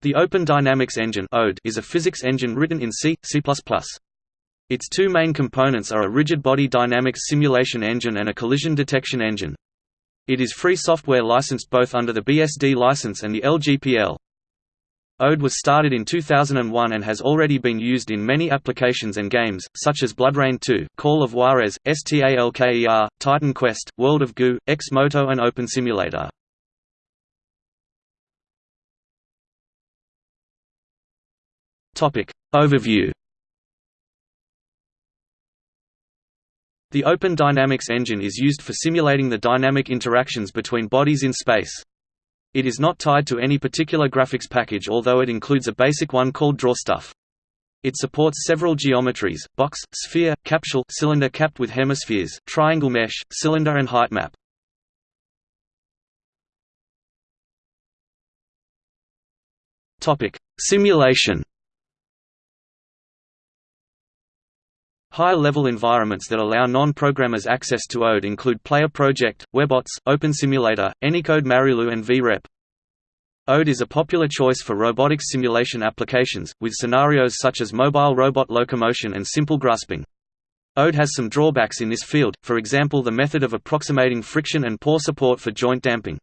The Open Dynamics Engine is a physics engine written in C, C++. Its two main components are a rigid-body dynamics simulation engine and a collision detection engine. It is free software licensed both under the BSD license and the LGPL. ODE was started in 2001 and has already been used in many applications and games, such as BloodRayne 2, Call of Juarez, STALKER, Titan Quest, World of Goo, X-Moto and Open Simulator. Topic. Overview The Open Dynamics engine is used for simulating the dynamic interactions between bodies in space. It is not tied to any particular graphics package although it includes a basic one called DrawStuff. It supports several geometries, box, sphere, capsule cylinder capped with hemispheres, triangle mesh, cylinder and height map. Simulation Higher-level environments that allow non-programmers access to ODE include Player Project, Webots, OpenSimulator, anyKode Marilou and VREP. ODE is a popular choice for robotics simulation applications, with scenarios such as mobile robot locomotion and simple grasping. ODE has some drawbacks in this field, for example the method of approximating friction and poor support for joint damping.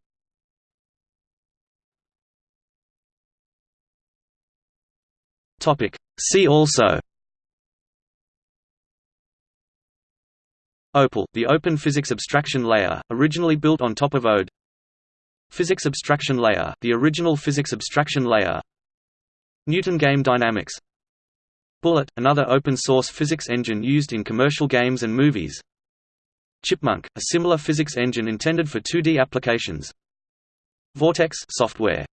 See also OPAL, the Open Physics Abstraction Layer, originally built on top of ODE. Physics Abstraction Layer, the original physics abstraction layer. Newton Game Dynamics. Bullet, another open-source physics engine used in commercial games and movies. Chipmunk, a similar physics engine intended for 2D applications. Vortex software